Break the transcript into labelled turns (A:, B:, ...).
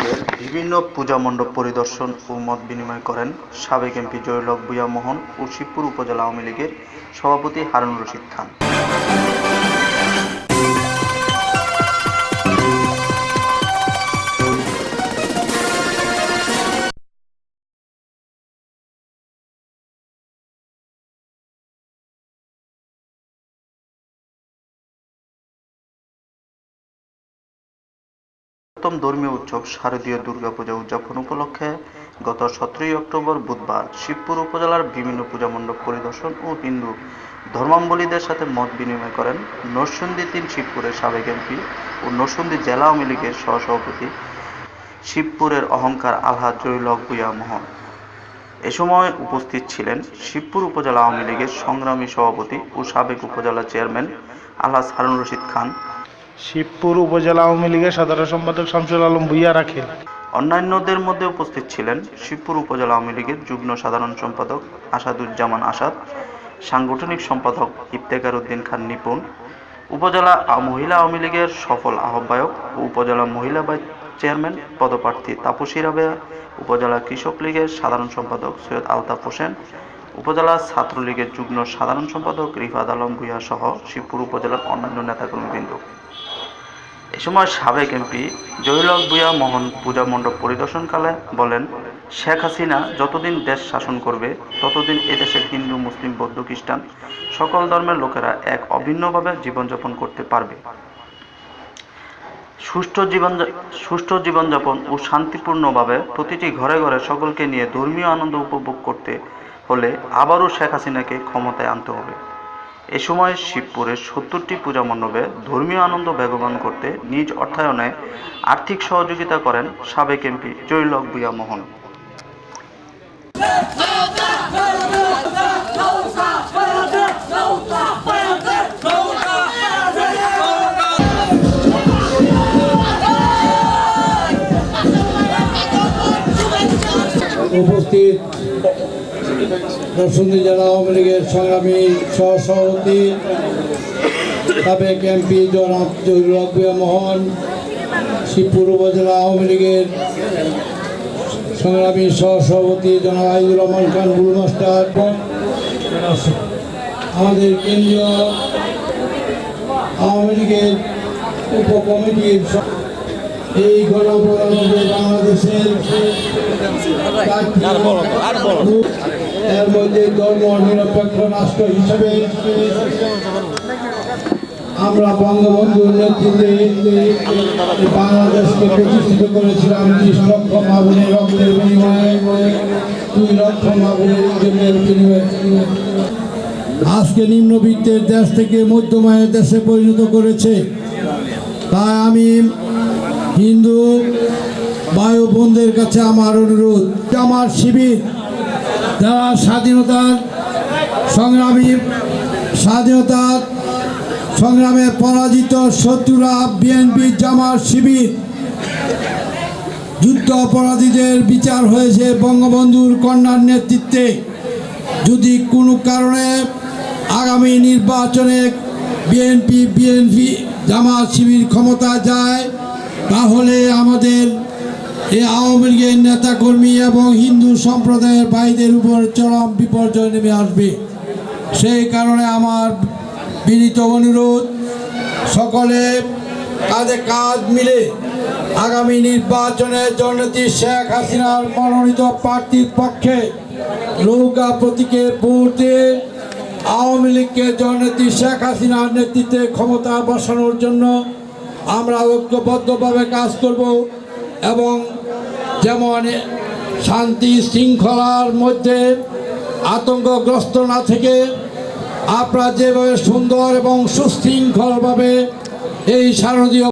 A: শিবপুরের বিভিন্ন পূজা মণ্ডপ পরিদর্শন ও মত বিনিময় করেন সাবেক এমপি জয়লক ভূঁইয়া মোহন ও শিবপুর উপজেলা আওয়ামী লীগের সভাপতি হারুন রশিদ খান। প্রথম ধর্মীয় উৎসব শারদীয় দুর্গাপূজা উদযাপন উপলক্ষে গত সতেরোই অক্টোবর বুধবার শিবপুর উপজেলার বিভিন্ন পূজা মণ্ডপ পরিদর্শন ও হিন্দু ধর্মাবলীদের সাথে মত বিনিময় করেন নরসিংদী তিন শিবপুরের সাবেক এমপি ও নরসিংদী জেলা আওয়ামী লীগের সহসভাপতি শিবপুরের অহংকার আলহাজ জয়ুলক ভূঁইয়া মোহন। এ সময় উপস্থিত ছিলেন শিবপুর উপজেলা আওয়ামী লীগের সংগ্রামী সভাপতি ও সাবেক উপজেলা চেয়ারম্যান আলহাজ হারুন রশিদ খান।
B: শিবপুর উপজেলা আওয়ামী লীগের সাধারণ সম্পাদক শামসুল আলম ভুইয়া রাখেন।
A: অন্যান্যদের মধ্যে উপস্থিত ছিলেন শিবপুর উপজেলা আওয়ামী লীগের যুগ্ম সাধারণ সম্পাদক আসাদুজ্জামান আসাদ, সাংগঠনিক সম্পাদক ইফতেখার উদ্দিন খান নিপুণ, উপজেলা মহিলা আওয়ামী লীগের সফল আহ্বায়ক ও উপজেলা মহিলা চেয়ারম্যান পদপ্রার্থী তাপসী রাবেয়া, উপজেলা কৃষক লীগের সাধারণ সম্পাদক সৈয়দ আলতাফ হোসেন উপজেলা ছাত্রলীগের যুগ্ম সাধারণ সম্পাদক রিফাত আলম ভূঁইয়া সহ শিবপুর উপজেলার অন্যান্য নেতাকর্মীবৃন্দ। এ সময় সাবেক এমপি জহিরুল ভূঁইয়া মোহন পূজা মণ্ডপ পরিদর্শনকালে বলেন, শেখ হাসিনা যতদিন দেশ শাসন করবে, ততদিন এদেশের হিন্দু, মুসলিম, বৌদ্ধ, খ্রিস্টান সকল ধর্মের লোকেরা এক অভিন্নভাবে জীবনযাপন করতে পারবে। সুষ্ঠু জীবন সুষ্ঠু জীবনযাপন ও শান্তিপূর্ণভাবে প্রতিটি ঘরে ঘরে সকলকে নিয়ে ধর্মীয় আনন্দ উপভোগ করতে হলে আবারও শেখ হাসিনাকে ক্ষমতায় আনতে হবে। এ সময় শিবপুরের সত্তরটি পূজা মণ্ডপে ধর্মীয় আনন্দ বেগবান করতে নিজ অর্থায়নে আর্থিক সহযোগিতা করেন সাবেক এমপি জয়লক ভূঁইয়া মোহন।
C: উপস্থিত নরসিংদী জেলা আওয়ামী লীগের সংগ্রামী সহসভাপতি সাবেক এমপি জনাব জহিরুল আকবিয়া মোহন শিবপুর উপজেলা আওয়ামী লীগের সংগ্রামী সহসভাপতি জনাব আইদুর রহমান খান গুরু মাস্টার আমাদের কেন্দ্রীয় আওয়ামী লীগের উপকমিটির এই গণপ্রজাতন্ত্রী বাংলাদেশের এর মধ্যে ধর্ম নিরপেক্ষ রাষ্ট্র হিসেবে আমরা বঙ্গবন্ধুর নেতৃত্বে বাংলাদেশকে প্রতিষ্ঠিত করেছিলাম ত্রিশ লক্ষ মাগুনের রক্তের বিনিময়ে, দুই লক্ষ মাগুনের আজকে নিম্নবিত্তের দেশ থেকে মধ্যমায়ের দেশে পরিণত করেছে। তাই আমি হিন্দু ভাই বোনদের কাছে আমার অনুরোধ, আমার শিবির যারা স্বাধীনতার সংগ্রামী স্বাধীনতার সংগ্রামে পরাজিত শত্রুরা বিএনপি জামার শিবির। যুদ্ধ অপরাধীদের বিচার হয়েছে বঙ্গবন্ধুর কন্যার নেতৃত্বে। যদি কোনো কারণে আগামী নির্বাচনে বিএনপি বিএনপি জামাত শিবির ক্ষমতা যায়, তাহলে আমাদের এই আওয়ামী লীগের নেতাকর্মী এবং হিন্দু সম্প্রদায়ের ভাইদের উপর চরম বিপর্যয় নেমে আসবে। সেই কারণে আমার বিনীত অনুরোধ, সকলে কাঁধে কাজ মিলে আগামী নির্বাচনে জননেত্রী শেখ হাসিনার মনোনীত প্রার্থীর পক্ষে নৌকা প্রতীকে ভোট দিয়ে আওয়ামী লীগকে জননেত্রী শেখ হাসিনার নেতৃত্বে ক্ষমতা বসানোর জন্য আমরা ঐক্যবদ্ধভাবে কাজ করব এবং যেমন শান্তি শৃঙ্খলার মধ্যে আতঙ্কগ্রস্ত না থেকে আপনারা যেভাবে সুন্দর এবং সুশৃঙ্খলভাবে এই শারদীয়